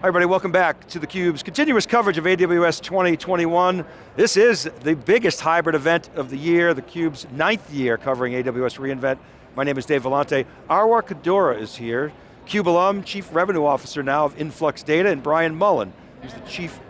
Hi everybody, welcome back to theCUBE's continuous coverage of AWS 2021. This is the biggest hybrid event of the year, theCUBE's ninth year covering AWS reInvent. My name is Dave Vellante. Arwa Kadoura is here, CUBE alum, Chief Revenue Officer now of Influx Data, and Brian Mullen, who's the Chief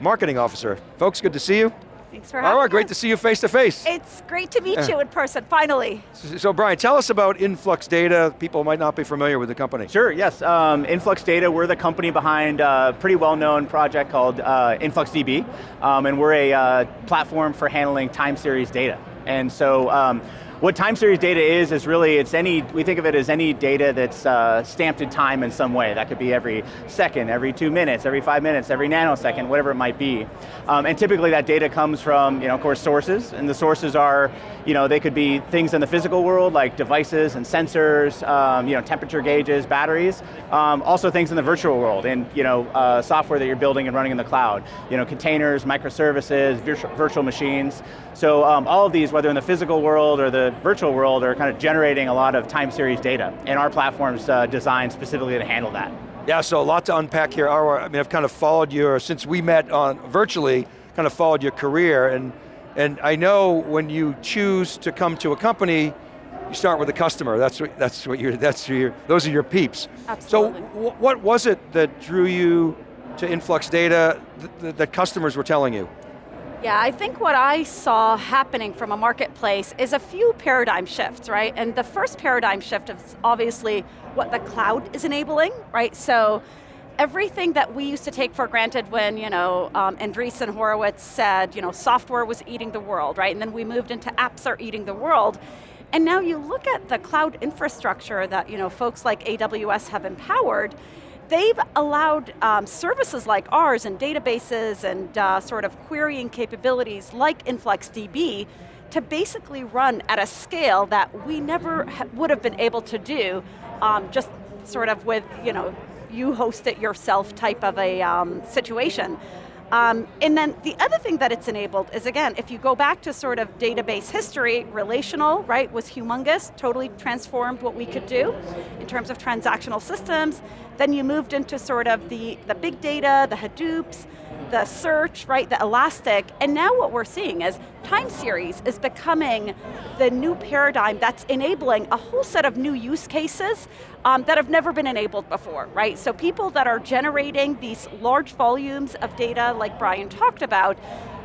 Marketing Officer. Folks, good to see you. Thanks for having Arwa, great to see you face to face. It's great to meet you in person, finally. So, so Brian, tell us about Influx Data. People might not be familiar with the company. Sure, yes. Um, Influx Data, we're the company behind a pretty well-known project called uh, InfluxDB, um, and we're a uh, platform for handling time series data. And so um, what time series data is, is really, it's any, we think of it as any data that's uh, stamped in time in some way. That could be every second, every two minutes, every five minutes, every nanosecond, whatever it might be. Um, and typically that data comes from, you know, of course, sources, and the sources are, you know, they could be things in the physical world, like devices and sensors, um, you know, temperature gauges, batteries, um, also things in the virtual world, and, you know, uh, software that you're building and running in the cloud. You know, containers, microservices, virtual, machines. So um, all of these, whether in the physical world or the virtual world are kind of generating a lot of time series data, and our platform's uh, designed specifically to handle that. Yeah, so a lot to unpack here. I mean, I've kind of followed your, since we met on virtually, kind of followed your career, and, and I know when you choose to come to a company, you start with the customer. That's what, that's what you're, that's your, those are your peeps. Absolutely. So what was it that drew you to Influx Data that, that customers were telling you? Yeah, I think what I saw happening from a marketplace is a few paradigm shifts, right? And the first paradigm shift is obviously what the cloud is enabling, right? So everything that we used to take for granted when, you know, um, Andreessen Horowitz said, you know, software was eating the world, right? And then we moved into apps are eating the world. And now you look at the cloud infrastructure that, you know, folks like AWS have empowered, they've allowed um, services like ours and databases and uh, sort of querying capabilities like InfluxDB to basically run at a scale that we never would have been able to do um, just sort of with, you know, you host it yourself type of a um, situation. Um, and then the other thing that it's enabled is again, if you go back to sort of database history, relational, right, was humongous, totally transformed what we could do in terms of transactional systems. Then you moved into sort of the, the big data, the Hadoops, the search, right, the elastic, and now what we're seeing is time series is becoming the new paradigm that's enabling a whole set of new use cases um, that have never been enabled before, right? So people that are generating these large volumes of data like Brian talked about,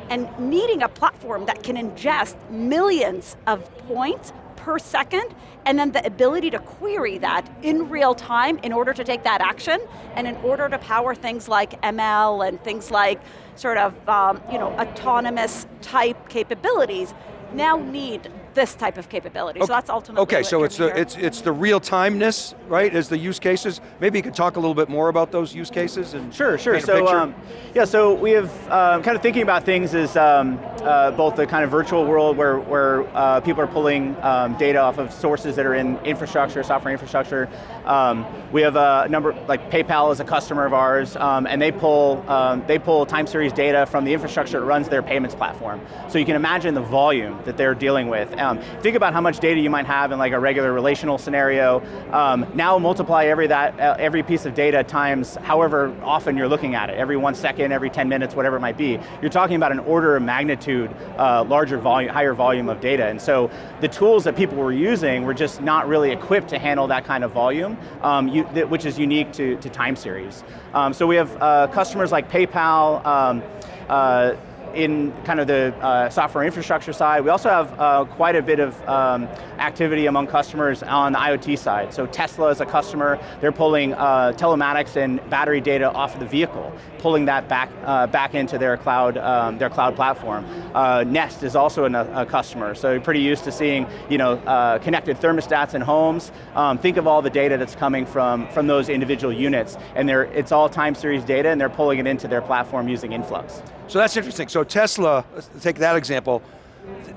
and needing a platform that can ingest millions of points per second, and then the ability to query that in real time in order to take that action, and in order to power things like ML and things like sort of um, you know, autonomous type capabilities, now need this type of capability. Okay. So that's ultimately Okay, so it's the, it's, it's the real timeness, right, as the use cases. Maybe you could talk a little bit more about those use cases and Sure, sure. So, um, yeah, so we have um, kind of thinking about things as um, uh, both the kind of virtual world where, where uh, people are pulling um, data off of sources that are in infrastructure, software infrastructure. Um, we have a number, like PayPal is a customer of ours, um, and they pull, they pull time series data from the infrastructure that runs their payments platform. So you can imagine the volume that they're dealing with. Um, think about how much data you might have in like a regular relational scenario. Um, now multiply every, that, uh, every piece of data times however often you're looking at it, every one second, every 10 minutes, whatever it might be. You're talking about an order of magnitude uh, larger volume, higher volume of data. And so the tools that people were using were just not really equipped to handle that kind of volume, um, you, which is unique to, to time series. Um, so we have uh, customers like PayPal, um, uh, in kind of the uh, software infrastructure side. We also have uh, quite a bit of um, activity among customers on the IoT side. So Tesla is a customer, they're pulling uh, telematics and battery data off of the vehicle, pulling that back, uh, back into their cloud, um, their cloud platform. Uh, Nest is also a, a, customer, so pretty used to seeing you know, uh, connected thermostats in homes. Um, think of all the data that's coming from, from those individual units, and it's all time series data, and they're pulling it into their platform using Influx. So that's interesting. So Tesla, take that example,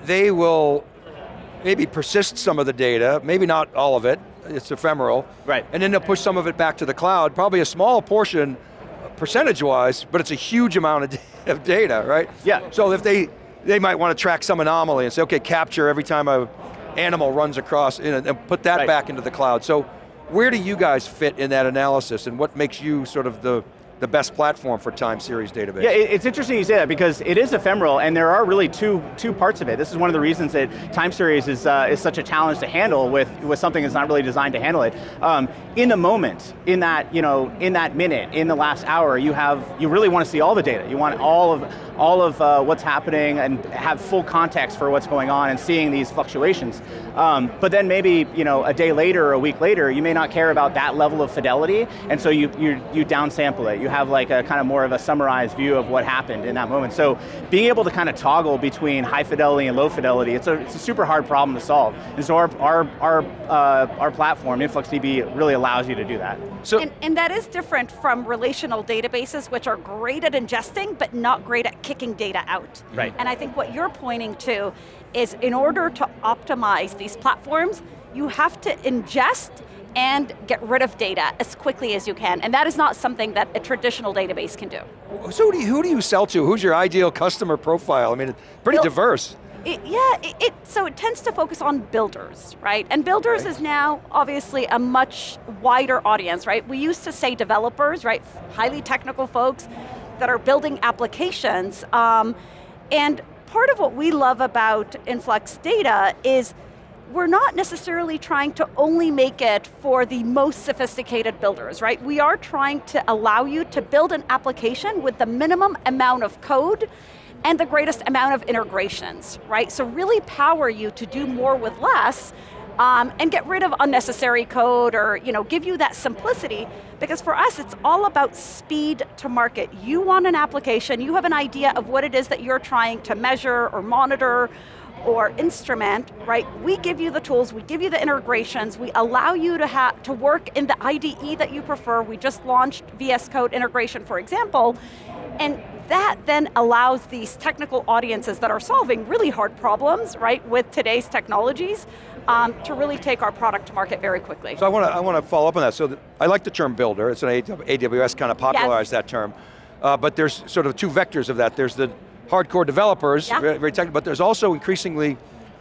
they will maybe persist some of the data, maybe not all of it, it's ephemeral. Right. And then they'll push some of it back to the cloud, probably a small portion, percentage-wise, but it's a huge amount of data, right? Yeah. So if they, they might want to track some anomaly and say, okay, capture every time a animal runs across, and put that right. back into the cloud. So where do you guys fit in that analysis, and what makes you sort of the the best platform for time series database. Yeah, it's interesting you say that because it is ephemeral and there are really two, two parts of it. This is one of the reasons that time series is, uh, is such a challenge to handle with, with something that's not really designed to handle it. Um, in the moment, in that, you know, in that minute, in the last hour, you have, you really want to see all the data. You want all of, all of uh, what's happening and have full context for what's going on and seeing these fluctuations. Um, but then maybe, you know, a day later or a week later, you may not care about that level of fidelity, and so you, you, you downsample it. You have like a kind of more of a summarized view of what happened in that moment. So being able to kind of toggle between high fidelity and low fidelity, it's a, it's a super hard problem to solve. And so our, our, our, uh, our platform, InfluxDB, really allows you to do that. So, and, and that is different from relational databases, which are great at ingesting, but not great at kicking data out. Right. And I think what you're pointing to is in order to optimize these platforms, you have to ingest and get rid of data as quickly as you can. And that is not something that a traditional database can do. so who do, you, who do you sell to? Who's your ideal customer profile? I mean, it's pretty Well- diverse. It, yeah, it, it, so it tends to focus on builders, right? And builders Right. is now obviously a much wider audience, right? We used to say developers, right? Highly technical folks that are building applications. Um, and part of what we love about Influx Data is we're not necessarily trying to only make it for the most sophisticated builders, right? We are trying to allow you to build an application with the minimum amount of code and the greatest amount of integrations, right? So really power you to do more with less um, and get rid of unnecessary code or you know, give you that simplicity because for us it's all about speed to market. You want an application, you have an idea of what it is that you're trying to measure or monitor or instrument, right? We give you the tools, we give you the integrations, we allow you to have to work in the IDE that you prefer. We just launched VS Code integration, for example, and that then allows these technical audiences that are solving really hard problems, right, with today's technologies, um, to really take our product to market very quickly. So I want to I want to follow up on that. So the, I like the term builder. It's an AWS kind of popularized that term. Uh, but there's sort of two vectors of that. There's the hardcore developers, Yeah. very, very technical, but there's also increasingly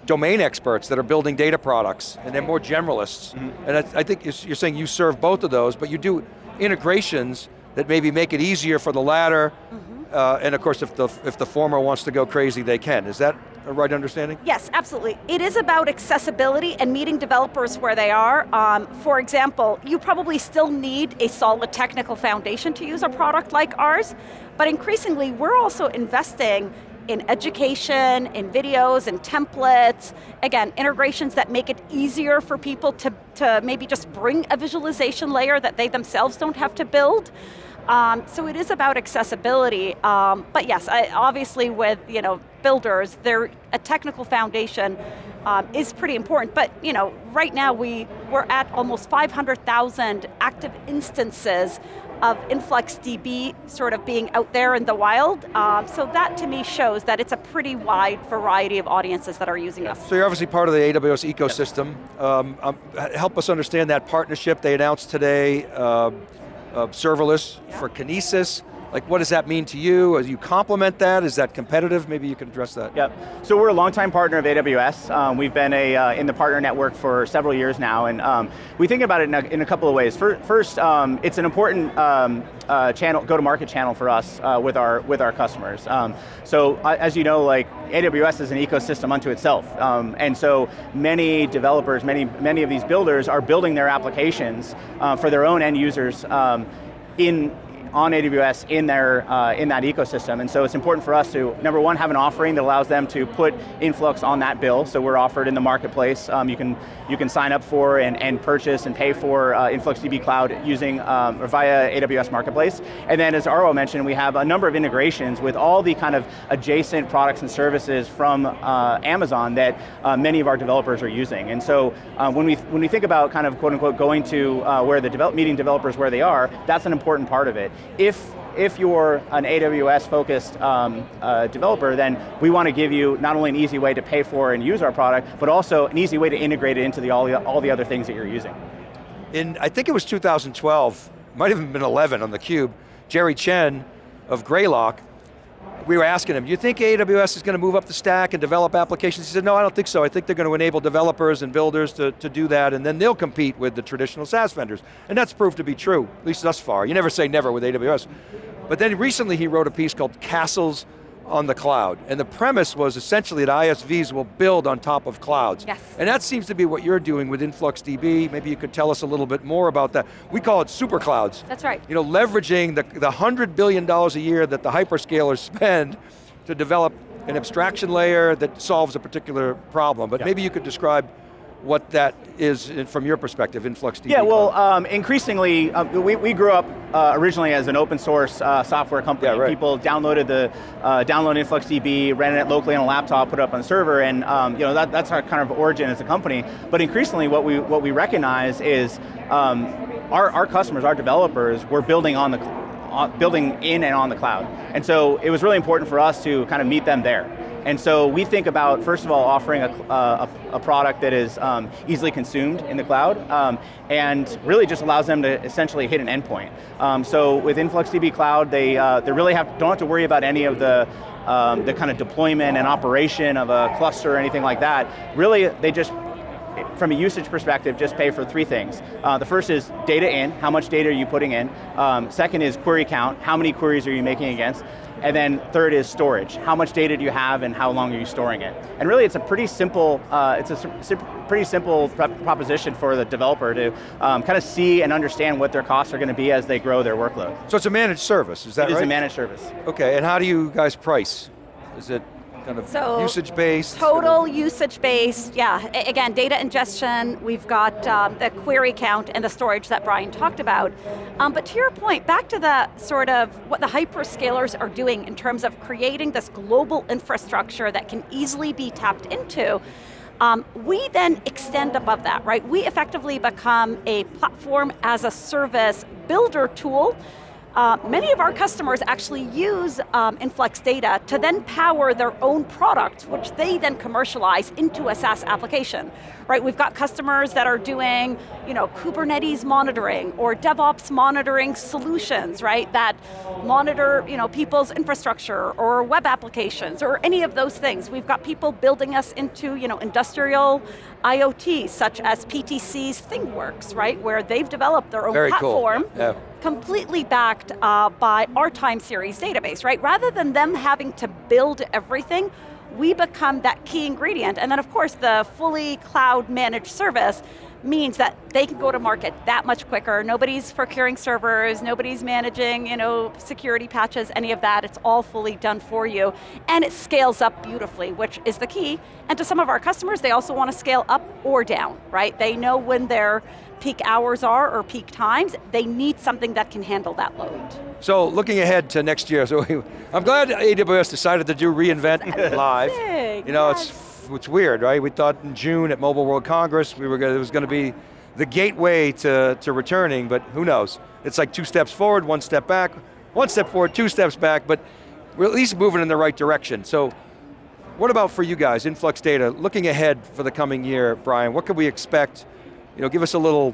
domain experts that are building data products, and they're more generalists. Mm-hmm. And I, think you're you're saying you serve both of those, but you do integrations that maybe make it easier for the latter, mm-hmm. Uh, and of course if the, if the former wants to go crazy, they can. Is that a right understanding? Yes, absolutely. It is about accessibility and meeting developers where they are. Um, for example, you probably still need a solid technical foundation to use a product like ours, but increasingly we're also investing in education, in videos, in templates, again, integrations that make it easier for people to, to maybe just bring a visualization layer that they themselves don't have to build. Um, so it is about accessibility, um, but yes, I, obviously with you know builders, there a technical foundation um, is pretty important. But you know, right now we we're at almost 500,000 active instances of InfluxDB sort of being out there in the wild. Um, so that to me shows that it's a pretty wide variety of audiences that are using us. So you're obviously part of the AWS ecosystem. Um, um, help us understand that partnership they announced today, uh, Uh, serverless Yeah. for Kinesis. Like what does that mean to you? Do you complement that? Is that competitive? Maybe you can address that. Yep. So we're a longtime partner of AWS. Um, we've been a, uh, in the partner network for several years now, and um, we think about it in a, in a couple of ways. Fir- First, um, it's an important um, uh, channel, go-to-market channel for us uh, with our with our customers. Um, so uh, as you know, like AWS is an ecosystem unto itself, um, and so many developers, many many of these builders are building their applications uh, for their own end users in on AWS in their uh, in that ecosystem, and so it's important for us to number one have an offering that allows them to put Influx on that bill. So we're offered in the marketplace. Um, you can you can sign up for and, and purchase and pay for uh, InfluxDB Cloud using um, or via AWS Marketplace. And then, as Arwa mentioned, we have a number of integrations with all the kind of adjacent products and services from uh, Amazon that uh, many of our developers are using. And so uh, when we when we think about kind of quote unquote going to uh, where the develop, meeting developers where they are, that's an important part of it. If if you're an AWS focused um, uh, developer, then we want to give you not only an easy way to pay for and use our product, but also an easy way to integrate it into the, all, the, all the other things that you're using. In, I think it was 2012, might have been 11 on theCUBE, Jerry Chen of Greylock we were asking him, do you think AWS is going to move up the stack and develop applications? He said, no, I don't think so. I think they're going to enable developers and builders to, to do that, and then they'll compete with the traditional SaaS vendors. And that's proved to be true, at least thus far. You never say never with AWS. But then recently he wrote a piece called Castles on the cloud. And the premise was essentially that ISVs will build on top of clouds. Yes. And that seems to be what you're doing with InfluxDB. Maybe you could tell us a little bit more about that. We call it super clouds. That's right. You know, leveraging the, the $100 billion a year that the hyperscalers spend to develop an abstraction layer that solves a particular problem. But maybe you could describe what that is from your perspective, InfluxDB. Yeah, well, um, increasingly, uh, we, we grew up uh, originally as an open source uh, software company. Yeah, right. People downloaded the, uh, downloaded InfluxDB, ran it locally on a laptop, put it up on the server, and um, you know, that, that's our kind of origin as a company. But increasingly, what we, what we recognize is um, our, our customers, our developers, were building on the, building in and on the cloud. And so it was really important for us to kind of meet them there. And so we think about, first of all, offering a, uh, a, a product that is um, easily consumed in the cloud, um, and really just allows them to essentially hit an endpoint. Um, so with InfluxDB Cloud, they, uh, they really have, don't have to worry about any of the, um, the kind of deployment and operation of a cluster or anything like that. Really, they just from a usage perspective, just pay for three things. Uh, the first is data in, how much data are you putting in? Um, second is query count, how many queries are you making against? And then third is storage, how much data do you have and how long are you storing it? And really it's a pretty simple, uh, it's a sim- pretty simple prop- proposition for the developer to um, kind of see and understand what their costs are going to be as they grow their workload. so it's a managed service, is that It right? It is a managed service. Okay, and how do you guys price? Is it kind of So, usage-based? Total usage based, yeah. A- again, data ingestion, we've got um, the query count and the storage that Brian talked about. Um, but to your point, back to the sort of what the hyperscalers are doing in terms of creating this global infrastructure that can easily be tapped into, um, we then extend above that, right? We effectively become a platform as a service builder tool uh, many of our customers actually use um, Influx data to then power their own products, which they then commercialize into a SaaS application. Right, we've got customers that are doing, you know, Kubernetes monitoring or DevOps monitoring solutions, right, that monitor, you know, people's infrastructure or web applications or any of those things. We've got people building us into, you know, industrial IoT, such as PTC's ThingWorx, right, where they've developed their own Very cool. platform Yeah. completely backed uh, by our time series database, right? Rather than them having to build everything, we become that key ingredient. And then of course the fully cloud managed service means that they can go to market that much quicker. Nobody's procuring servers, nobody's managing you know, security patches, any of that. It's all fully done for you. And it scales up beautifully, which is the key. And to some of our customers, they also want to scale up or down, right? They know when their peak hours are or peak times, they need something that can handle that load. So looking ahead to next year, so I'm glad AWS decided to do reInvent live. You know, yes. it's it's weird, right? We thought in June at Mobile World Congress we were gonna, it was going to be the gateway to, to returning, but who knows? It's like two steps forward, one step back, one step forward, two steps back, but we're at least moving in the right direction. So what about for you guys, Influx Data, looking ahead for the coming year, Brian, what could we expect? You know, give us a little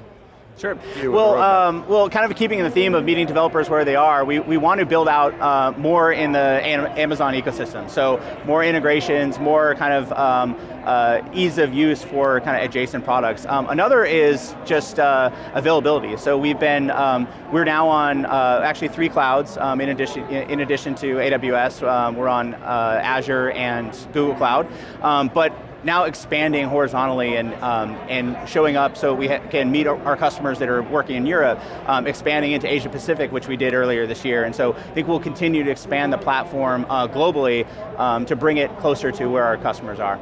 Sure. Well, um, well, kind of keeping in the theme of meeting developers where they are, we, we want to build out uh, more in the Amazon ecosystem. So more integrations, more kind of um, uh, ease of use for kind of adjacent products. Um, another is just uh, availability. So we've been, um, we're now on uh, actually three clouds um, in addition in addition to AWS. Um, we're on uh, Azure and Google Cloud, um, but now expanding horizontally and, um, and showing up so we can meet our, our, customers that are working in Europe, um, expanding into Asia Pacific, which we did earlier this year. And so I think we'll continue to expand the platform uh, globally um, to bring it closer to where our customers are.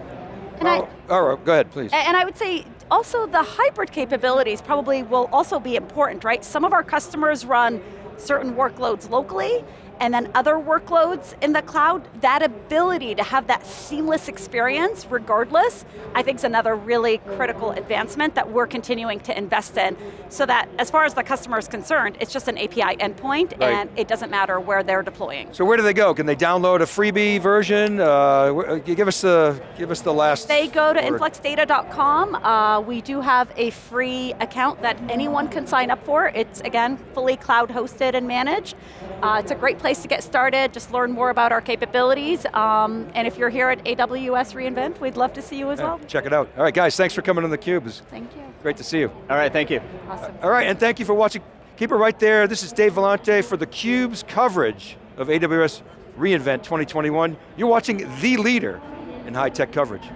And I, Oh, all right, go ahead, please. And I would say also the hybrid capabilities probably will also be important, right? Some of our customers run certain workloads locally and then other workloads in the cloud, that ability to have that seamless experience regardless, I think is another really critical advancement that we're continuing to invest in so that as far as the customer is concerned, it's just an API endpoint Right. and it doesn't matter where they're deploying. So where do they go? Can they download a freebie version? Uh, give us the give us the last. They go to influxdata.com. Uh, we do have a free account that anyone can sign up for. It's, again, fully cloud hosted and managed. Uh, it's a great place place to get started, just learn more about our capabilities. Um, and if you're here at AWS reInvent, we'd love to see you as well. Check it out. All right, guys, thanks for coming on theCUBE. It was Thank you. great to see you. All right, thank you. Awesome. All right, and thank you for watching. Keep it right there. This is Dave Vellante for theCUBE's coverage of AWS reInvent 2021. You're watching the leader in high tech coverage.